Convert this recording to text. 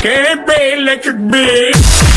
Can it be electric bitch?